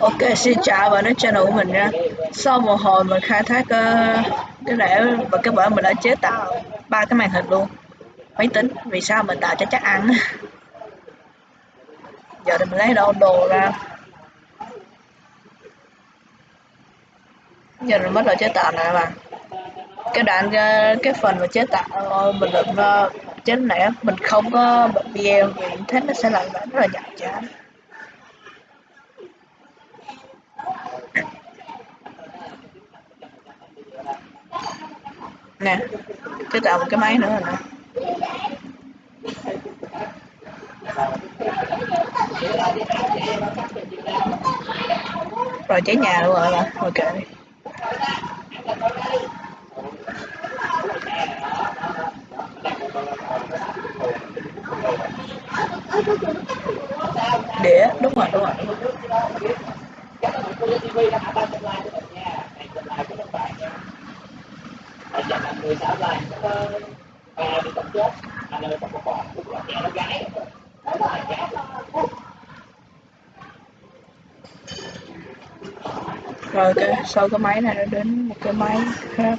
Ok, xin chào và đến channel của mình nha. Sau một hồi mình khai thác uh, cái rễ và cái bởi mình đã chế tạo ba cái màn hình luôn. Máy tính, vì sao mình tạo cho chắc ăn? Giờ thì mình lấy đâu đồ ra? Giờ mình bắt đầu chế tạo này mà Cái đoạn, uh, cái phần mà chế tạo uh, mình định uh, chế này mình không có bật video vì thế nó sẽ làm rất là nhạt chán. Nè chế tạo một cái máy nữa rồi nè. Rồi cháy nhà luôn rồi rồi thôi kệ đi. Đĩa đúng rồi đúng rồi ở chợ là người xã là ba đi tập chết anh ơi tập một bò cũng là trẻ nó gái. Rồi cái sau cái máy này nó đến một cái máy khác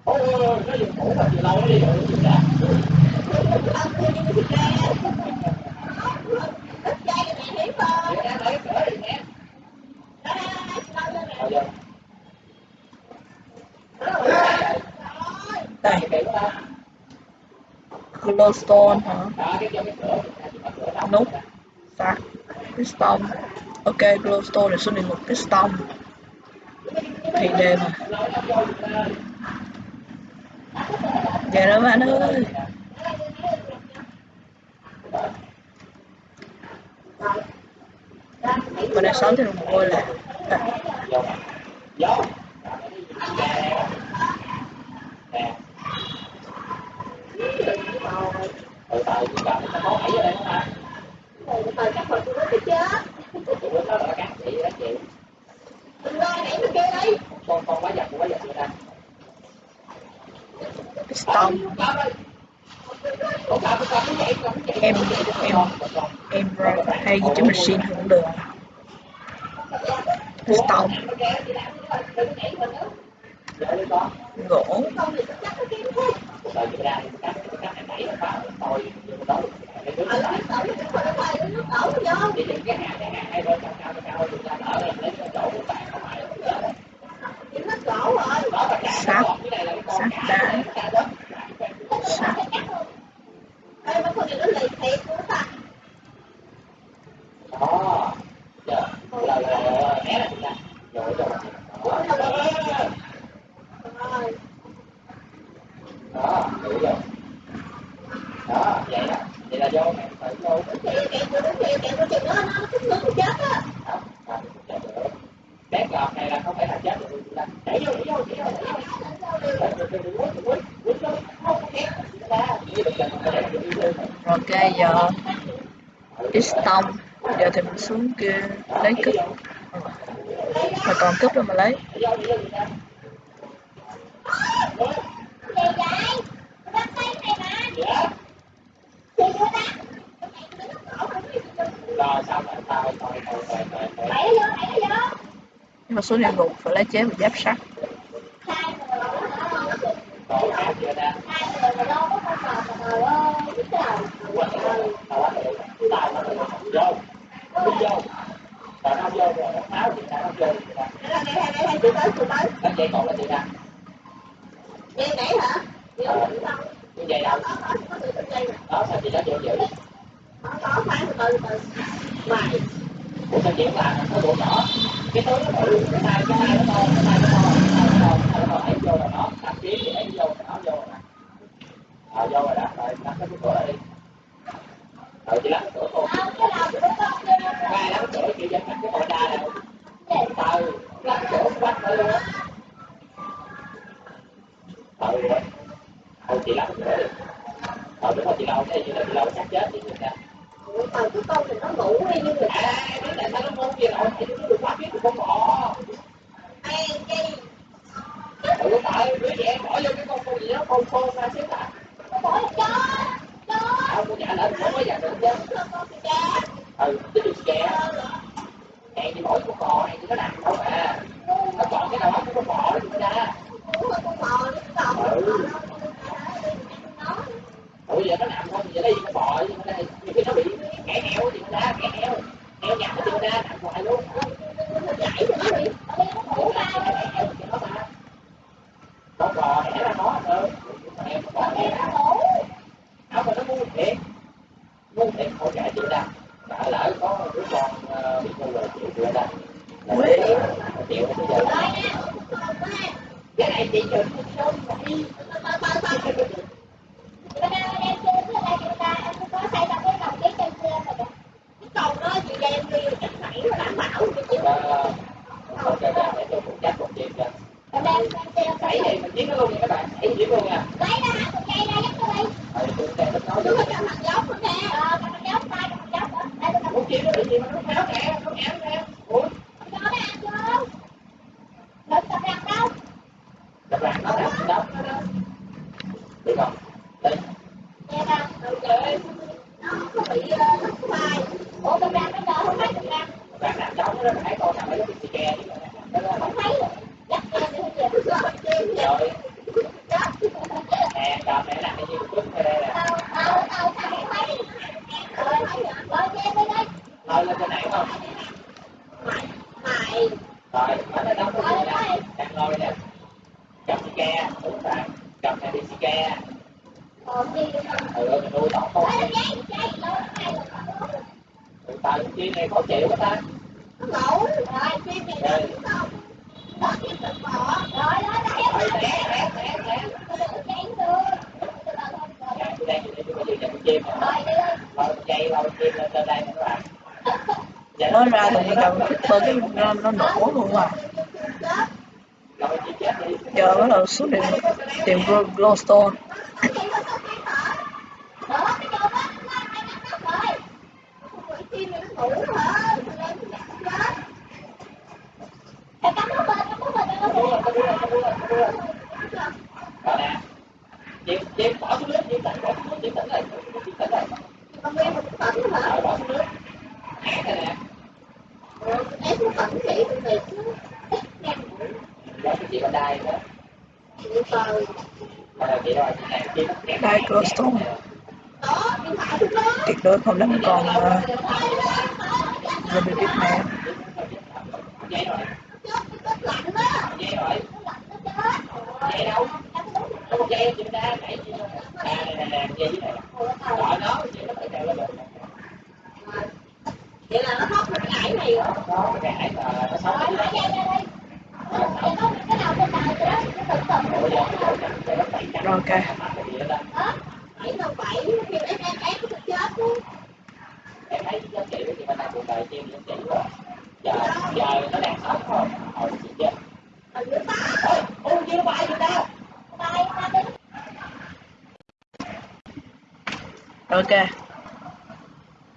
nó dùng cũ mà từ lâu nó đi rồi đây glowstone, hả? Nút sạc dạ. piston ok, glowstone là số 11 piston thì đề mà dạ đó bạn ơi. Mình đã sống thì một ngôi là đây không ta từ từ chắc hồi tôi chết đừng con con quá giật quá giật người ta. Stop. em em em hay gì chứ machine cũng được Stop. gỗ sắt sắt đá sắt đó giờ là là né là rồi rồi đó hiểu rồi đó vậy đó vậy là do mẹ phải vô bét lọt này là không phải là chết rồi đẩy vô đẩy vô đẩy vô ok giờ piston giờ thì mình xuống kia lấy cúp. Mà còn cúp đâu mà lấy? Nhưng mà số địa ngục phải lấy chế và giáp sắt dây nãy hả Ờ, như vậy đâu có có có tự dây nè đó sao chị đó chưa giữ có có phải từ từ từ ngoài Ủa sao chị không làm nó bộ nhỏ cái túi nó bự cái tay cái tay nó to cái tay nó to cái tay nó to cái tay nó to đẩy vô rồi nó đặt kiếm thì đẩy vô nó vô rồi nè ờ vô rồi đó rồi đặt cái cửa lại đi rồi chị lắp cái cửa cô Đâu, cái nào cũng có chưa ngay lắp cái cửa chị dẫn đặt cái ngồi ra này từ lắp cái cửa quách nó luôn á ừ rồi thôi chị lắp cái cửa đi ờ đúng rồi chị lâu cái gì là chị lâu chắc chết chị nè từ cái con thì nó ngủ đi như người ta à biết tại sao nó ngon kia rồi chị đừng quá biết con bò ai cái ừ tại đứa trẻ bỏ vô cái con con gì đó con con ra xíu ta nó bỏ là chó chó à con nhả lên không có giờ được chứ ừ cái đường kè hẹn chị bỏ con bò này chị có nằm không à nó chọn cái nào cũng con bò đó chị ra ngủ rồi con bò nó còn Ừ. nó ủa giờ nó nằm không giờ đây con bò chứ đây nhiều khi nó bị kẻ heo thì nó ra kẻ heo heo nhặt nó thì ra nằm hoài luôn nó chảy thì nó bị nó ngủ ra con bò đẻ ra nó thôi em con bò nó đẻ ra ngủ áo mà nó ngu thiệt ngu thiệt hỗ trợ chị ra đã lỡ có đứa con ờ, bị ngu rồi chịu chưa ra là Ui. chịu bây giờ cái này chị chịu rồi kìa. cái cầu đó chị đem đi chắc phải đảm bảo chị chịu Ờ, ok ok để tôi phụ đẩy thì mình giết nó luôn nha các bạn đẩy giết luôn nha lấy ra hả con dây ra giúp tôi đi ừ tôi sẽ nói cho mặt giống nữa nè ờ cho mặt giống tay cho mặt dốc muốn nó bị gì mà nó méo nè nó nè ủa cho nó ăn chưa đừng cầm răng đâu các bạn nó làm đó nó đó được không đây nè nè rồi kệ nó không có bị ờ, nó có bài ủa cầm răng nó đỡ không thấy cầm răng các bạn làm đó nó phải con nào phải có cái kè chứ đó là không thấy dắt lên đi thôi kìa rồi chi vậy rồi dắt nè cầm này làm cái gì cũng ở đây nè tao tao tao tao không thấy rồi thấy rồi rồi đem đi đi thôi lên trên này không mày mày rồi ở đây đóng cái gì nè đang ngồi nè cầm xì ke đúng rồi cầm này đi xì ke gì nữa rồi ừ mình nuôi tóc con Ê, dây, rồi. chi này khó chịu quá ta Nó ngủ rồi rồi này không đó cái tự bỏ rồi đó đó rồi té té té té đừng cháy được Từ từ thôi, từ từ. Dạ, tôi đang nhìn tôi bây giờ nhận chim nè rồi dây lâu chim lên trên đây các bạn Dạ, mới ra thì cầm bơ cái nó, nó nổ luôn à. Giờ bắt đầu xuống tìm tìm Glo- glowstone đó cái đó này chim chim bỏ xuống nước chim tỉnh bỏ xuống nước lại chim tỉnh lại con em một tỉnh hả bỏ xuống nước ác này nè Rồi, em cũng tỉnh chị tôi thiệt chứ rồi chị bên đây nữa chị tờ chị rồi chị này kẹt Đây, đó đó tuyệt đối không đánh còn uh, Benedict này dây rồi đó dây rồi nó lạnh nó chết dây đâu em cũng đúng có dây đây chị này nè nè dây này rồi gọi nó chị nó phải đeo lên được vậy là nó thoát được cái này rồi nó cái ải mà nó sống rồi ở dây ra đây có cái nào trên đầu rồi đó cái tự tự Ủa, giờ Rồi, ok. đó bảy đâu bảy em em em chết luôn em thấy giá trị chị bên cuộc đời chim giá trị giờ giờ nó đang sống rồi hồi chị chết ở dưới ta ôi ôi chưa bay người đâu tay ta đi ok.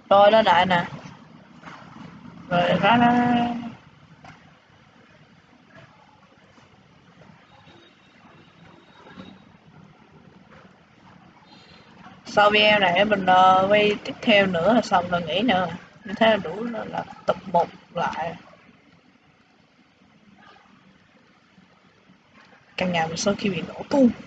Rồi nó lại nè. Rồi ra nó sau video này mình uh, quay tiếp theo nữa là xong rồi nghỉ nữa. Như thế là đủ là, là tập một lại. Căn nhà mình sau khi bị nổ tung.